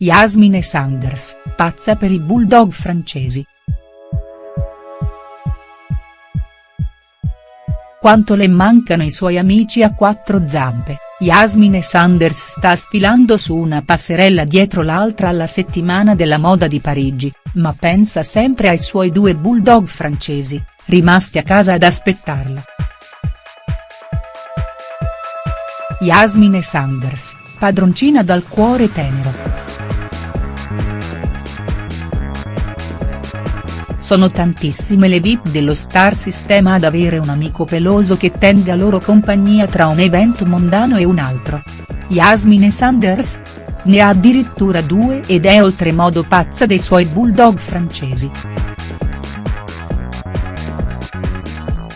Yasmine Sanders, pazza per i bulldog francesi. Quanto le mancano i suoi amici a quattro zampe, Yasmine Sanders sta sfilando su una passerella dietro l'altra alla settimana della moda di Parigi, ma pensa sempre ai suoi due bulldog francesi, rimasti a casa ad aspettarla. Yasmine Sanders, padroncina dal cuore tenero. Sono tantissime le VIP dello star sistema ad avere un amico peloso che tende a loro compagnia tra un evento mondano e un altro. Yasmine Sanders? Ne ha addirittura due ed è oltremodo pazza dei suoi bulldog francesi.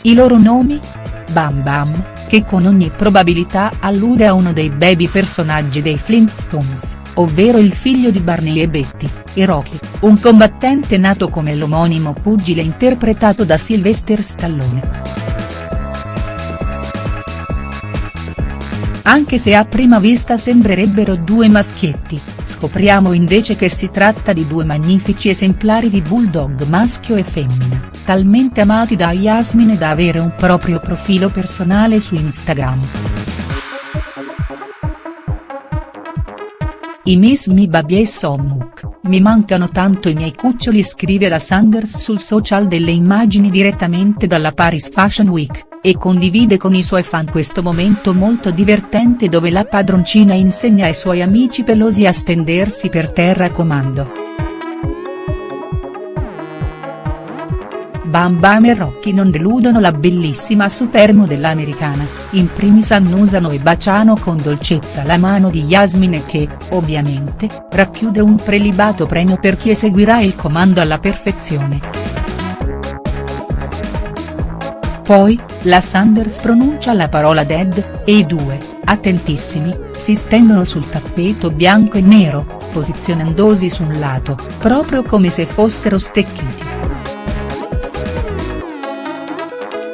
I loro nomi? Bam Bam, che con ogni probabilità allude a uno dei baby personaggi dei Flintstones ovvero il figlio di Barney e Betty, e Rocky, un combattente nato come l'omonimo pugile interpretato da Sylvester Stallone. Anche se a prima vista sembrerebbero due maschietti, scopriamo invece che si tratta di due magnifici esemplari di bulldog maschio e femmina, talmente amati da Yasmine da avere un proprio profilo personale su Instagram. I miss mi baby e Sommuk, mi mancano tanto i miei cuccioli scrive la Sanders sul social delle immagini direttamente dalla Paris Fashion Week, e condivide con i suoi fan questo momento molto divertente dove la padroncina insegna ai suoi amici pelosi a stendersi per terra a comando. Bam Bam e Rocky non deludono la bellissima supermodella americana, in primis annusano e baciano con dolcezza la mano di Yasmine che, ovviamente, racchiude un prelibato premio per chi eseguirà il comando alla perfezione. Poi, la Sanders pronuncia la parola dead, e i due, attentissimi, si stendono sul tappeto bianco e nero, posizionandosi su un lato, proprio come se fossero stecchiti.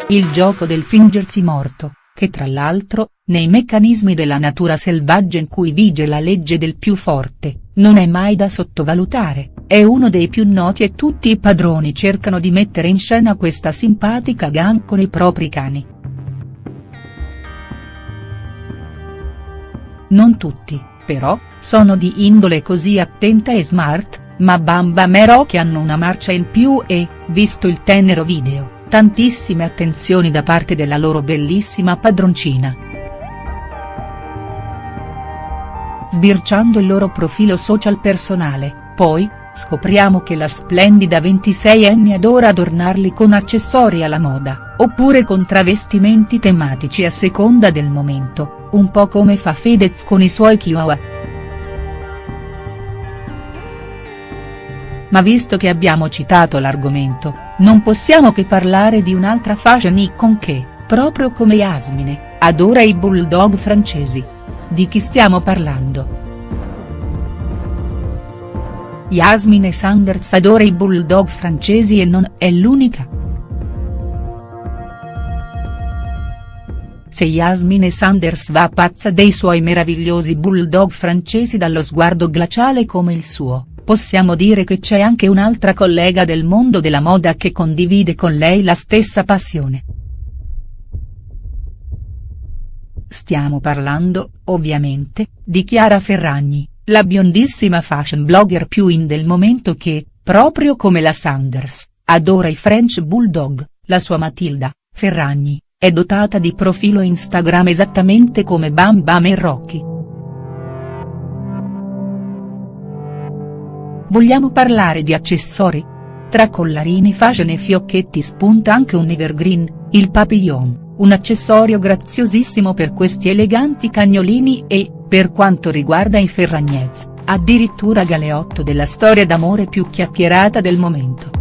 Il gioco del fingersi morto, che tra l'altro, nei meccanismi della natura selvaggia in cui vige la legge del più forte, non è mai da sottovalutare, è uno dei più noti e tutti i padroni cercano di mettere in scena questa simpatica gang con i propri cani. Non tutti, però, sono di indole così attenta e smart, ma Bamba Rocky hanno una marcia in più e, visto il tenero video tantissime attenzioni da parte della loro bellissima padroncina. Sbirciando il loro profilo social personale, poi, scopriamo che la splendida 26enne adora adornarli con accessori alla moda, oppure con travestimenti tematici a seconda del momento, un po' come fa Fedez con i suoi chihuahua. Ma visto che abbiamo citato l'argomento, non possiamo che parlare di un'altra fashion icon che, proprio come Yasmine, adora i bulldog francesi. Di chi stiamo parlando?. Yasmine Sanders adora i bulldog francesi e non è l'unica. Se Yasmine Sanders va pazza dei suoi meravigliosi bulldog francesi dallo sguardo glaciale come il suo, possiamo dire che c'è anche un'altra collega del mondo della moda che condivide con lei la stessa passione. Stiamo parlando, ovviamente, di Chiara Ferragni, la biondissima fashion blogger più in del momento che, proprio come la Sanders, adora i French Bulldog, la sua Matilda, Ferragni, è dotata di profilo Instagram esattamente come Bam Bam e Rocky. Vogliamo parlare di accessori? Tra collarini fashion e fiocchetti spunta anche un evergreen, il papillon, un accessorio graziosissimo per questi eleganti cagnolini e, per quanto riguarda i Ferragnez, addirittura galeotto della storia d'amore più chiacchierata del momento.